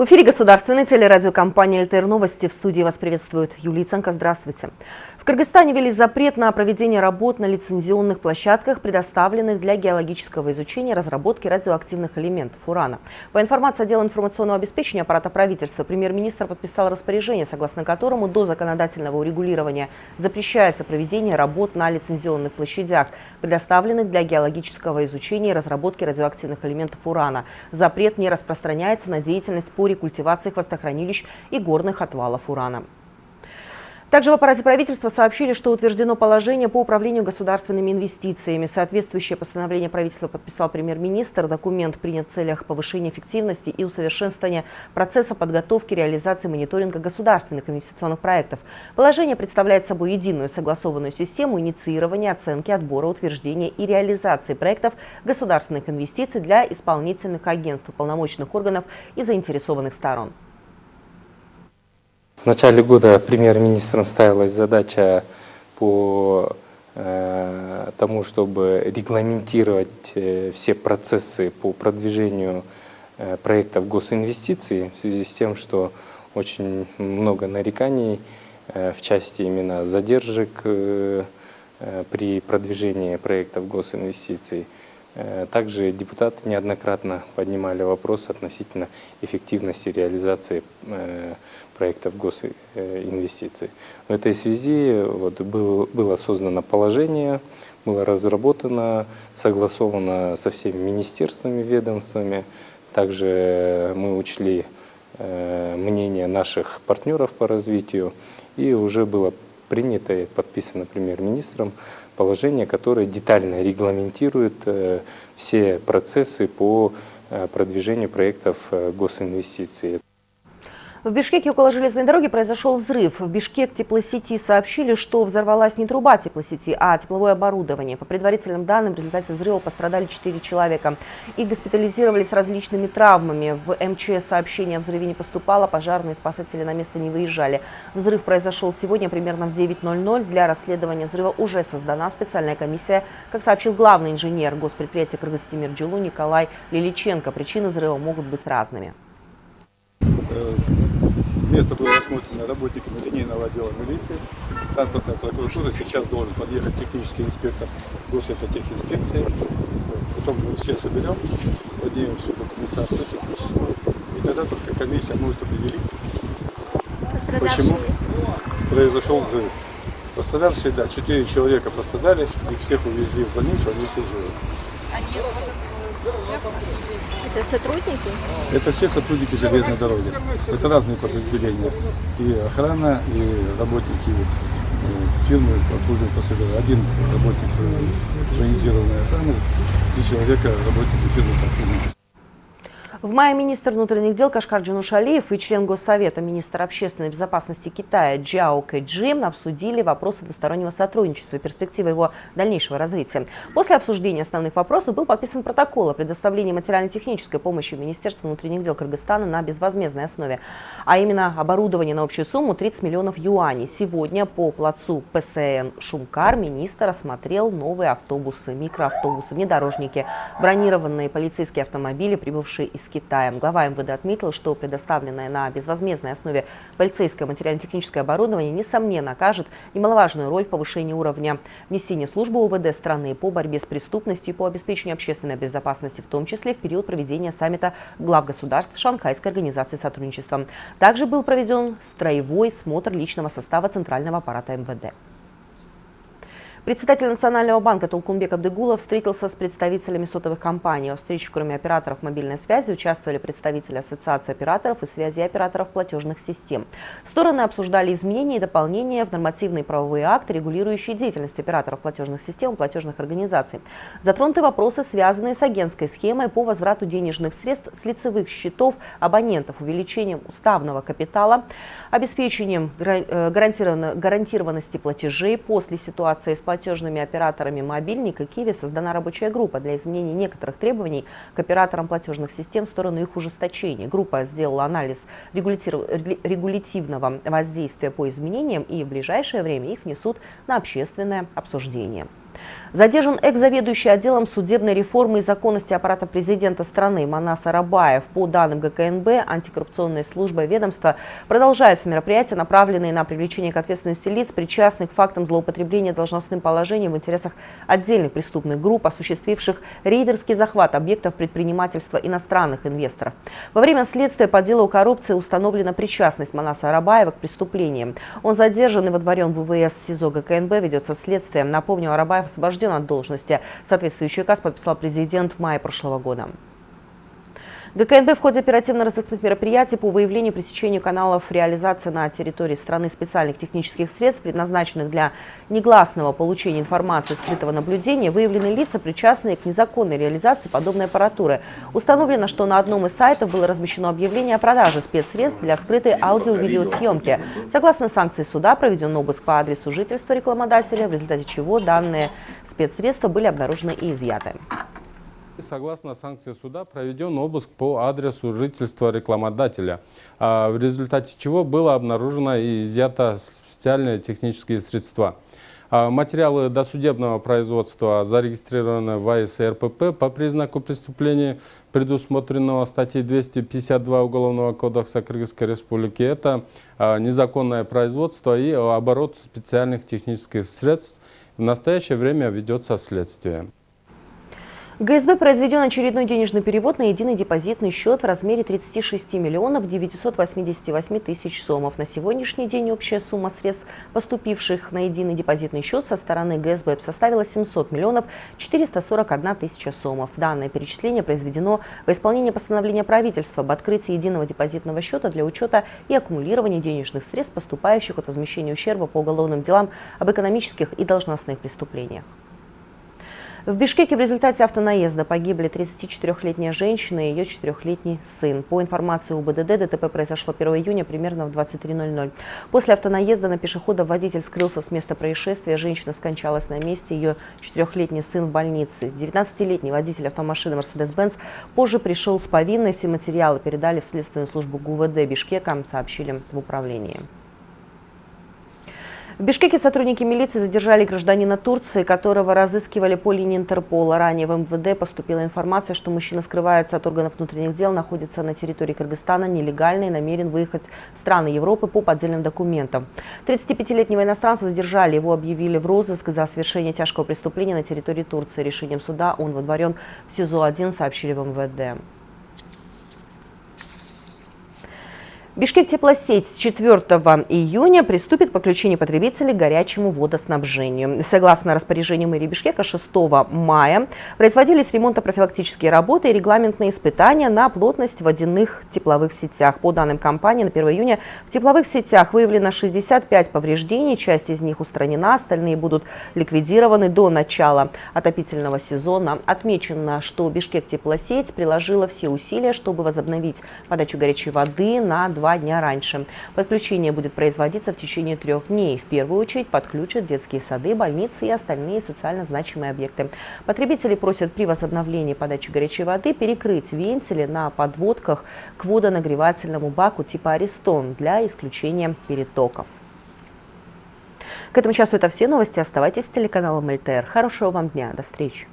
В эфире государственной телерадиокомпании «ЛТР Новости». В студии вас приветствует Юлия Ценко. Здравствуйте. В Кыргызстане ввели запрет на проведение работ на лицензионных площадках, предоставленных для геологического изучения разработки радиоактивных элементов урана. По информации отдела информационного обеспечения аппарата правительства, премьер-министр подписал распоряжение, согласно которому до законодательного урегулирования запрещается проведение работ на лицензионных площадях, предоставленных для геологического изучения и разработки радиоактивных элементов урана. Запрет не распространяется на деятельность по рекультивации хвостохранилищ и горных отвалов урана. Также в аппарате правительства сообщили, что утверждено положение по управлению государственными инвестициями. Соответствующее постановление правительства подписал премьер-министр. Документ принят в целях повышения эффективности и усовершенствования процесса подготовки реализации мониторинга государственных инвестиционных проектов. Положение представляет собой единую согласованную систему инициирования, оценки, отбора, утверждения и реализации проектов государственных инвестиций для исполнительных агентств, полномочных органов и заинтересованных сторон. В начале года премьер-министром ставилась задача по э, тому, чтобы регламентировать э, все процессы по продвижению э, проектов госинвестиций в связи с тем, что очень много нареканий в части именно задержек при продвижении проектов госинвестиций. Э, также депутаты неоднократно поднимали вопрос относительно эффективности реализации э, проектов госинвестиций. В этой связи вот был, было создано положение, было разработано, согласовано со всеми министерствами, ведомствами. Также мы учли э, мнение наших партнеров по развитию и уже было принято и подписано премьер-министром положение, которое детально регламентирует э, все процессы по э, продвижению проектов э, госинвестиций. В Бишкеке около железной дороги произошел взрыв. В Бишкек теплосети сообщили, что взорвалась не труба теплосети, а тепловое оборудование. По предварительным данным, в результате взрыва пострадали 4 человека. Их госпитализировали с различными травмами. В МЧС сообщение о взрыве не поступало, пожарные спасатели на место не выезжали. Взрыв произошел сегодня примерно в 9.00. Для расследования взрыва уже создана специальная комиссия. Как сообщил главный инженер госпредприятия Кыргызстимир Джилу Николай Лиличенко, причины взрыва могут быть разными. Место было осмотрено работниками линейного отдела милиции, транспортной прокуратуры. Сейчас должен подъехать технический инспектор госэкотехинспекции. Потом мы все соберем, поднимем всю документацию техническую. И тогда только комиссия может определить, почему произошел взрыв. Пострадавшие, да, четыре человека пострадали, их всех увезли в больницу, они все живы. Это сотрудники? Это все сотрудники железной дороги. Это разные подразделения. И охрана, и работники фирмы обслуживания пассажиров. Один работник э, военизированной охраны, три человека работники фирмы обслуживания в мае министр внутренних дел Кашкар Джанушалиев и член Госсовета, министр общественной безопасности Китая Джао Кэджи обсудили вопросы двустороннего сотрудничества и перспективы его дальнейшего развития. После обсуждения основных вопросов был подписан протокол о предоставлении материально-технической помощи Министерству внутренних дел Кыргызстана на безвозмездной основе, а именно оборудование на общую сумму 30 миллионов юаней. Сегодня по плацу ПСН «Шумкар» министр осмотрел новые автобусы, микроавтобусы, внедорожники, бронированные полицейские автомобили, прибывшие из Китаем. Глава МВД отметил, что предоставленное на безвозмездной основе полицейское материально-техническое оборудование, несомненно, окажет немаловажную роль в повышении уровня несения службы УВД страны по борьбе с преступностью и по обеспечению общественной безопасности, в том числе в период проведения саммита глав государств Шанхайской организации сотрудничества. Также был проведен строевой смотр личного состава Центрального аппарата МВД. Председатель Национального банка Толкунбек Абдыгулов встретился с представителями сотовых компаний. Во встрече, кроме операторов мобильной связи, участвовали представители Ассоциации операторов и связи операторов платежных систем. Стороны обсуждали изменения и дополнения в нормативные правовые акты, регулирующие деятельность операторов платежных систем и платежных организаций. Затронуты вопросы, связанные с агентской схемой по возврату денежных средств с лицевых счетов абонентов, увеличением уставного капитала, обеспечением э, гарантированности платежей после ситуации с платежными операторами мобильника Киви создана рабочая группа для изменения некоторых требований к операторам платежных систем в сторону их ужесточения. Группа сделала анализ регулятивного воздействия по изменениям и в ближайшее время их внесут на общественное обсуждение. Задержан экс-заведующий отделом судебной реформы и законности аппарата президента страны Манас Арабаев. По данным ГКНБ, антикоррупционная служба ведомства продолжаются мероприятия, направленные на привлечение к ответственности лиц, причастных к фактам злоупотребления должностным положением в интересах отдельных преступных групп, осуществивших рейдерский захват объектов предпринимательства иностранных инвесторов. Во время следствия по делу о коррупции установлена причастность Манаса Арабаева к преступлениям. Он задержан и водворен в ВВС СИЗО ГКНБ, ведется следствие. Напомню, Арабаев освобожден от должности. Соответствующий указ подписал президент в мае прошлого года. ГКНБ в ходе оперативно-розыскных мероприятий по выявлению и пресечению каналов реализации на территории страны специальных технических средств, предназначенных для негласного получения информации скрытого наблюдения, выявлены лица, причастные к незаконной реализации подобной аппаратуры. Установлено, что на одном из сайтов было размещено объявление о продаже спецсредств для скрытой аудио-видеосъемки. Согласно санкции суда, проведен обыск по адресу жительства рекламодателя, в результате чего данные спецсредства были обнаружены и изъяты. Согласно санкции суда проведен обыск по адресу жительства рекламодателя, а в результате чего было обнаружено и изъято специальные технические средства. А материалы досудебного производства зарегистрированы в АСРПП по признаку преступления, предусмотренного статьей 252 Уголовного кодекса Кыргызской Республики. Это а, незаконное производство и оборот специальных технических средств. В настоящее время ведется следствие. ГСБ произведен очередной денежный перевод на единый депозитный счет в размере 36 миллионов 988 тысяч сомов. На сегодняшний день общая сумма средств, поступивших на единый депозитный счет со стороны ГСБ составила 700 миллионов 441 тысяча сомов. Данное перечисление произведено во исполнение постановления правительства об открытии единого депозитного счета для учета и аккумулирования денежных средств, поступающих от возмещения ущерба по уголовным делам об экономических и должностных преступлениях. В Бишкеке в результате автонаезда погибли 34-летняя женщина и ее 4-летний сын. По информации УБДД, ДТП произошло 1 июня примерно в 23.00. После автонаезда на пешехода водитель скрылся с места происшествия. Женщина скончалась на месте, ее 4-летний сын в больнице. 19-летний водитель автомашины Mercedes-Benz позже пришел с повинной. Все материалы передали в следственную службу ГУВД Бишкека, сообщили в управлении. В Бишкеке сотрудники милиции задержали гражданина Турции, которого разыскивали по линии Интерпола. Ранее в МВД поступила информация, что мужчина скрывается от органов внутренних дел, находится на территории Кыргызстана нелегально и намерен выехать в страны Европы по поддельным документам. 35-летнего иностранца задержали, его объявили в розыск за совершение тяжкого преступления на территории Турции. Решением суда он водворен в СИЗО-1, сообщили в МВД. Бишкек теплосеть с 4 июня приступит к подключению потребителей к горячему водоснабжению. Согласно распоряжению мэрии Бишкека 6 мая производились ремонтно-профилактические работы и регламентные испытания на плотность водяных тепловых сетях. По данным компании, на 1 июня в тепловых сетях выявлено 65 повреждений, часть из них устранена, остальные будут ликвидированы до начала отопительного сезона. Отмечено, что Бишкек теплосеть приложила все усилия, чтобы возобновить подачу горячей воды на два два дня раньше. Подключение будет производиться в течение трех дней. В первую очередь подключат детские сады, больницы и остальные социально значимые объекты. Потребители просят при возобновлении подачи горячей воды перекрыть вентили на подводках к водонагревательному баку типа «Аристон» для исключения перетоков. К этому часу это все новости. Оставайтесь с телеканалом ЛТР. Хорошего вам дня. До встречи.